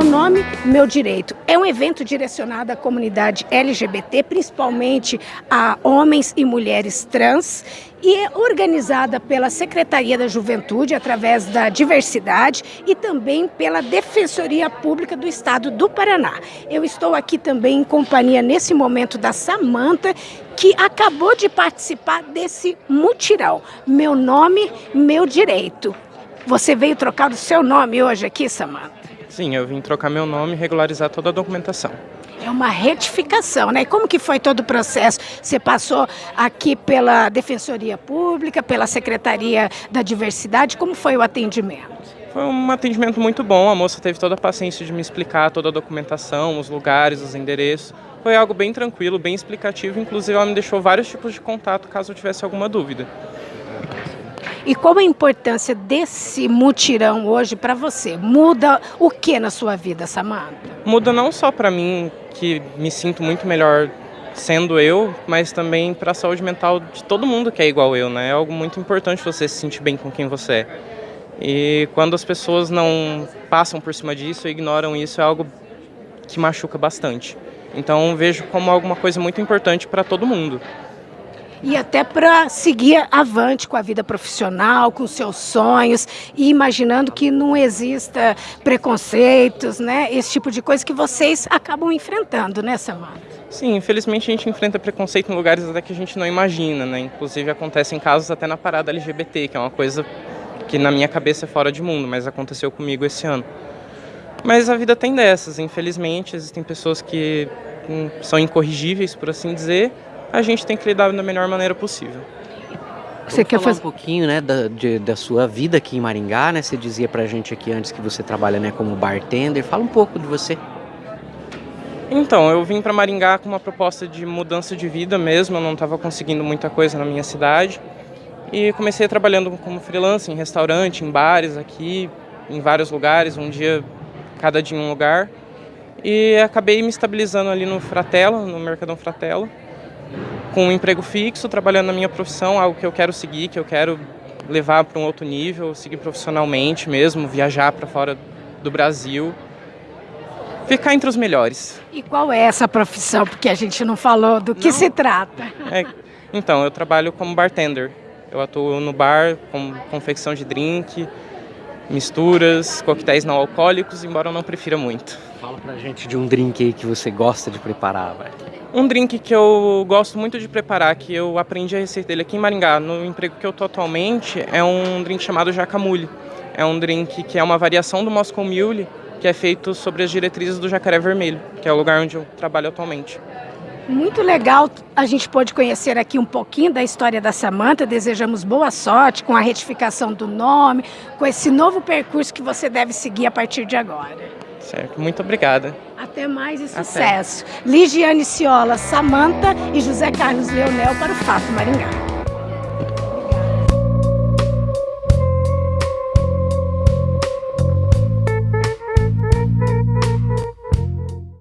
Meu nome, meu direito. É um evento direcionado à comunidade LGBT, principalmente a homens e mulheres trans, e é organizada pela Secretaria da Juventude, através da diversidade, e também pela Defensoria Pública do Estado do Paraná. Eu estou aqui também em companhia, nesse momento, da Samanta, que acabou de participar desse mutirão. Meu nome, meu direito. Você veio trocar o seu nome hoje aqui, Samanta? Sim, eu vim trocar meu nome e regularizar toda a documentação. É uma retificação, né? E como que foi todo o processo? Você passou aqui pela Defensoria Pública, pela Secretaria da Diversidade, como foi o atendimento? Foi um atendimento muito bom, a moça teve toda a paciência de me explicar toda a documentação, os lugares, os endereços. Foi algo bem tranquilo, bem explicativo, inclusive ela me deixou vários tipos de contato caso eu tivesse alguma dúvida. E qual a importância desse mutirão hoje para você? Muda o que na sua vida, Samanta? Muda não só para mim, que me sinto muito melhor sendo eu, mas também para a saúde mental de todo mundo que é igual eu, né? É algo muito importante você se sentir bem com quem você é. E quando as pessoas não passam por cima disso, ignoram isso, é algo que machuca bastante. Então vejo como alguma coisa muito importante para todo mundo e até para seguir avante com a vida profissional, com seus sonhos e imaginando que não exista preconceitos, né? Esse tipo de coisa que vocês acabam enfrentando, né, Samanta? Sim, infelizmente a gente enfrenta preconceito em lugares até que a gente não imagina, né? Inclusive acontecem casos até na parada LGBT, que é uma coisa que na minha cabeça é fora de mundo, mas aconteceu comigo esse ano. Mas a vida tem dessas, infelizmente, existem pessoas que hum, são incorrigíveis, por assim dizer, a gente tem que lidar da melhor maneira possível. Você quer falar um pouquinho, né, da, de, da sua vida aqui em Maringá, né? Você dizia pra gente aqui antes que você trabalha, né, como bartender. Fala um pouco de você. Então, eu vim para Maringá com uma proposta de mudança de vida mesmo, eu não estava conseguindo muita coisa na minha cidade. E comecei trabalhando como freelancer em restaurante, em bares aqui, em vários lugares, um dia, cada dia em um lugar. E acabei me estabilizando ali no Fratela, no Mercadão Fratela com um emprego fixo, trabalhando na minha profissão, algo que eu quero seguir, que eu quero levar para um outro nível, seguir profissionalmente mesmo, viajar para fora do Brasil, ficar entre os melhores. E qual é essa profissão? Porque a gente não falou do que não. se trata. É, então, eu trabalho como bartender. Eu atuo no bar com confecção de drink, misturas, coquetéis não alcoólicos, embora eu não prefira muito. Fala pra gente de um drink aí que você gosta de preparar, velho. Um drink que eu gosto muito de preparar, que eu aprendi a receita dele aqui em Maringá, no emprego que eu tô atualmente, é um drink chamado jacamule. É um drink que é uma variação do Moscow Mule, que é feito sobre as diretrizes do Jacaré Vermelho, que é o lugar onde eu trabalho atualmente. Muito legal, a gente pode conhecer aqui um pouquinho da história da Samanta. Desejamos boa sorte com a retificação do nome, com esse novo percurso que você deve seguir a partir de agora. Certo, muito obrigada. Até mais e sucesso. Até. Ligiane Ciola, Samanta e José Carlos Leonel para o Fato Maringá.